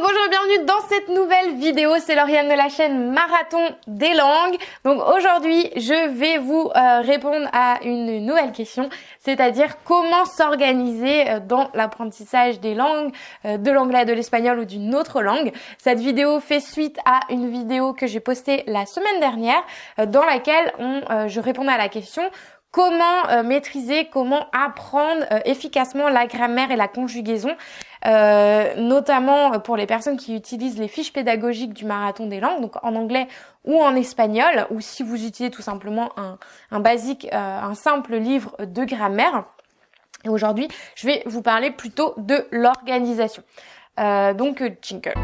Bonjour et bienvenue dans cette nouvelle vidéo. C'est Lauriane de la chaîne Marathon des langues. Donc aujourd'hui, je vais vous euh, répondre à une nouvelle question, c'est-à-dire comment s'organiser euh, dans l'apprentissage des langues, euh, de l'anglais, de l'espagnol ou d'une autre langue. Cette vidéo fait suite à une vidéo que j'ai postée la semaine dernière dans laquelle je répondais à la question comment maîtriser, comment apprendre efficacement la grammaire et la conjugaison euh, notamment pour les personnes qui utilisent les fiches pédagogiques du marathon des langues, donc en anglais ou en espagnol, ou si vous utilisez tout simplement un, un basique, euh, un simple livre de grammaire. Et aujourd'hui, je vais vous parler plutôt de l'organisation. Euh, donc, jingle.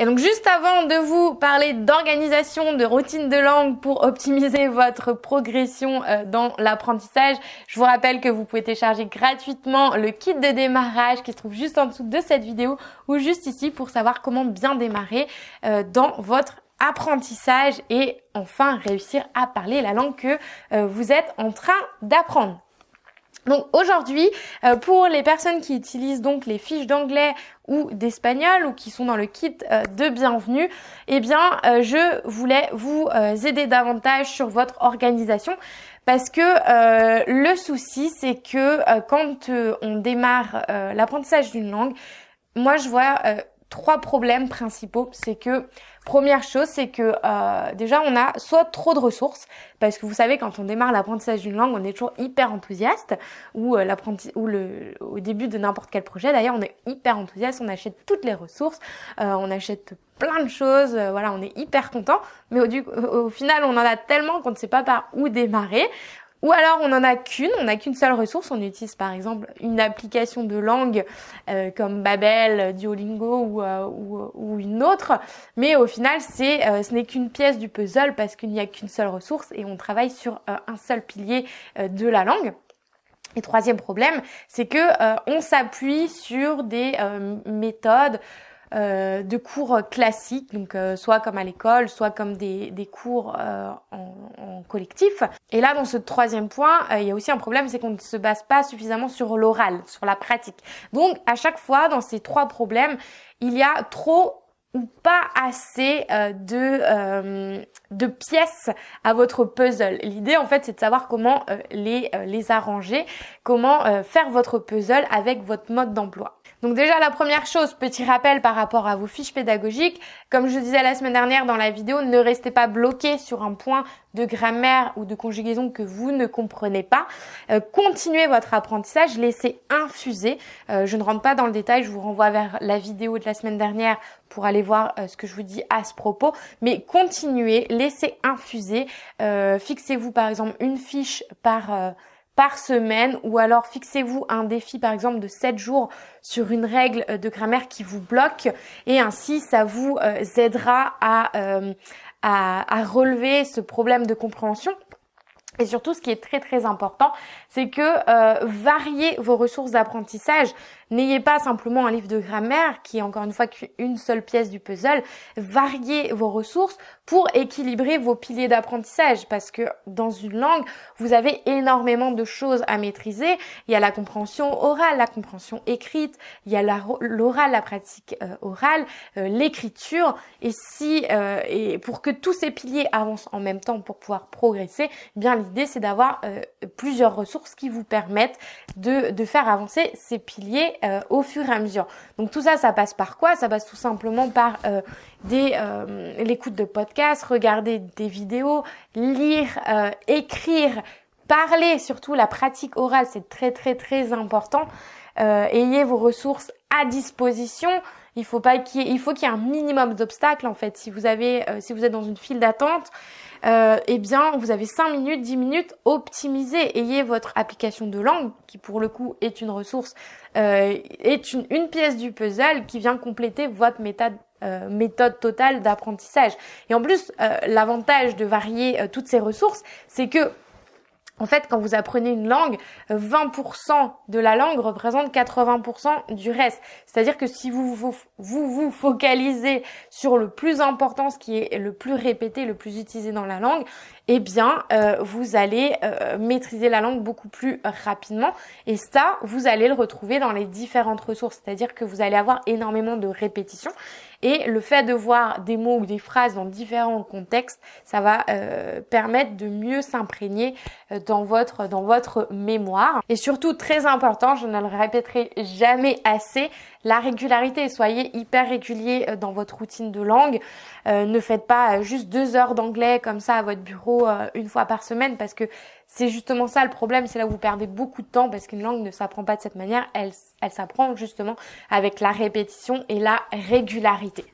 Et donc juste avant de vous parler d'organisation, de routine de langue pour optimiser votre progression euh, dans l'apprentissage, je vous rappelle que vous pouvez télécharger gratuitement le kit de démarrage qui se trouve juste en dessous de cette vidéo ou juste ici pour savoir comment bien démarrer euh, dans votre apprentissage et enfin réussir à parler la langue que euh, vous êtes en train d'apprendre. Donc aujourd'hui, euh, pour les personnes qui utilisent donc les fiches d'anglais ou d'espagnol ou qui sont dans le kit euh, de bienvenue, eh bien euh, je voulais vous aider davantage sur votre organisation parce que le souci c'est que quand on démarre l'apprentissage d'une langue, moi je vois trois problèmes principaux. C'est que première chose, c'est que euh, déjà on a soit trop de ressources, parce que vous savez quand on démarre l'apprentissage d'une langue, on est toujours hyper enthousiaste, ou euh, ou le au début de n'importe quel projet. D'ailleurs, on est hyper enthousiaste, on achète toutes les ressources, euh, on achète plein de choses, voilà, on est hyper content. Mais au final, on en a tellement qu'on ne sait pas par où démarrer. Ou alors on n'en a qu'une, on n'a qu'une seule ressource. On utilise par exemple une application de langue euh, comme Babel, Duolingo ou, euh, ou, une autre. Mais au final, c'est, euh, ce n'est qu'une pièce du puzzle parce qu'il n'y a qu'une seule ressource et on travaille sur un seul pilier de la langue. Et troisième problème, c'est que on s'appuie sur des méthodes euh, de cours classiques, donc euh, soit comme à l'école, soit comme des, des cours euh, en, en, collectif. Et là, dans ce troisième point, il y a aussi un problème, c'est qu'on ne se base pas suffisamment sur l'oral, sur la pratique. Donc, à chaque fois, dans ces trois problèmes, il y a trop ou pas assez de, de pièces à votre puzzle. L'idée en fait c'est de savoir comment les, les arranger, comment faire votre puzzle avec votre mode d'emploi. Donc déjà la première chose, petit rappel par rapport à vos fiches pédagogiques, comme je disais la semaine dernière dans la vidéo, ne restez pas bloqué sur un point de grammaire ou de conjugaison que vous ne comprenez pas. Euh, continuez votre apprentissage, laissez infuser. Euh, je ne rentre pas dans le détail, je vous renvoie vers la vidéo de la semaine dernière pour aller voir euh, ce que je vous dis à ce propos. Mais continuez, laissez infuser. Fixez-vous par exemple une fiche par par semaine ou alors fixez-vous un défi par exemple de 7 jours sur une règle de grammaire qui vous bloque et ainsi ça vous aidera euh, à, à, relever ce problème de compréhension. Et surtout, ce qui est très très important, c'est que variez vos ressources d'apprentissage. N'ayez pas simplement un livre de grammaire qui est encore une fois qu'une seule pièce du puzzle. Variez vos ressources pour équilibrer vos piliers d'apprentissage parce que dans une langue, vous avez énormément de choses à maîtriser. Il y a la compréhension orale, la compréhension écrite, il y a l'oral, la pratique euh, orale, euh, l'écriture. Et si euh, et pour que tous ces piliers avancent en même temps pour pouvoir progresser, eh bien l'idée c'est d'avoir plusieurs ressources qui vous permettent de, de faire avancer ces piliers euh, au fur et à mesure. Donc tout ça, ça passe par quoi? Ça passe tout simplement par euh, des euh, l'écoute de podcasts, regarder des vidéos, lire, écrire, parler, surtout la pratique orale, c'est très très très important. ayez vos ressources à disposition. Il faut pas qu'il il faut qu'il y ait un minimum d'obstacles en fait. Si vous avez, si vous êtes dans une file d'attente, euh, eh bien, vous avez 5 minutes, 10 minutes, optimisez. Ayez votre application de langue, qui pour le coup est une ressource, euh, est une, pièce du puzzle qui vient compléter votre méthode euh, méthode totale d'apprentissage. Et en plus, euh, l'avantage de varier toutes ces ressources, c'est que En fait, quand vous apprenez une langue, 20% de la langue représente 80% du reste. C'est-à-dire que si vous vous, focalisez sur le plus important, ce qui est le plus répété, le plus utilisé dans la langue, eh bien, euh, vous allez euh, maîtriser la langue beaucoup plus rapidement. Et ça, vous allez le retrouver dans les différentes ressources. C'est-à-dire que vous allez avoir énormément de répétitions. Et le fait de voir des mots ou des phrases dans différents contextes, ça va euh, permettre de mieux s'imprégner euh, dans votre, dans votre mémoire. Et surtout, très important, je ne le répéterai jamais assez, la régularité. Soyez hyper régulier euh, dans votre routine de langue. ne faites pas juste deux heures d'anglais comme ça à votre bureau une fois par semaine parce que c'est justement ça le problème, c'est là où vous perdez beaucoup de temps parce qu'une langue ne s'apprend pas de cette manière, elle, elle s'apprend justement avec la répétition et la régularité.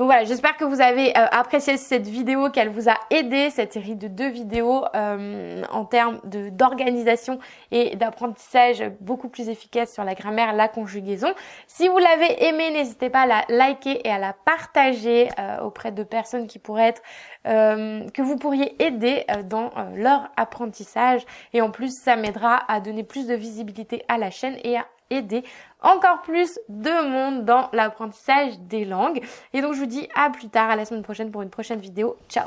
Donc voilà, j'espère que vous avez euh, apprécié cette vidéo, qu'elle vous a aidé, cette série de deux vidéos euh, en termes d'organisation et d'apprentissage beaucoup plus efficace sur la grammaire, la conjugaison. Si vous l'avez aimé, n'hésitez pas à la liker et à la partager euh, auprès de personnes qui pourraient être que vous pourriez aider dans leur apprentissage. Et en plus, ça m'aidera à donner plus de visibilité à la chaîne et à aider encore plus de monde dans l'apprentissage des langues. Et donc je vous dis à plus tard, à la semaine prochaine pour une prochaine vidéo. Ciao